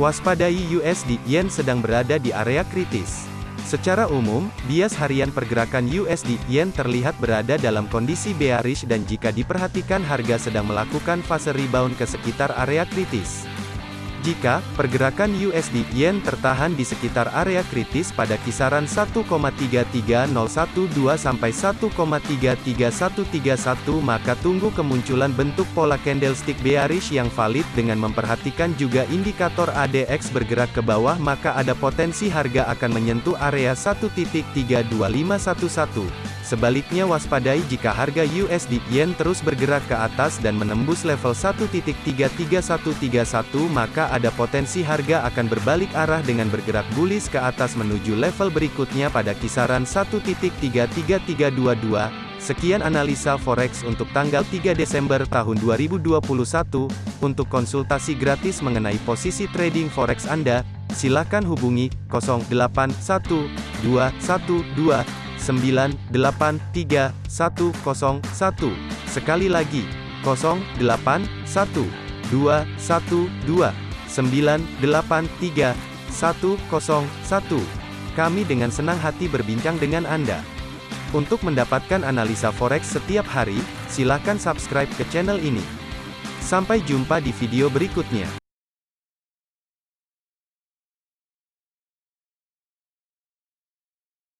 Waspadai USD Yen sedang berada di area kritis. Secara umum, bias harian pergerakan USD Yen terlihat berada dalam kondisi bearish dan jika diperhatikan harga sedang melakukan fase rebound ke sekitar area kritis. Jika pergerakan USD Yen tertahan di sekitar area kritis pada kisaran 1,33012 sampai 1,33131 maka tunggu kemunculan bentuk pola candlestick bearish yang valid dengan memperhatikan juga indikator ADX bergerak ke bawah maka ada potensi harga akan menyentuh area 1.32511. Sebaliknya waspadai jika harga USD Yen terus bergerak ke atas dan menembus level 1.33131 maka ada potensi harga akan berbalik arah dengan bergerak bullish ke atas menuju level berikutnya pada kisaran 1.33322. Sekian analisa forex untuk tanggal 3 Desember tahun 2021. Untuk konsultasi gratis mengenai posisi trading forex Anda, silakan hubungi 081212 983 101. Sekali lagi, 081 212 983 101. Kami dengan senang hati berbincang dengan Anda. Untuk mendapatkan analisa forex setiap hari, silakan subscribe ke channel ini. Sampai jumpa di video berikutnya.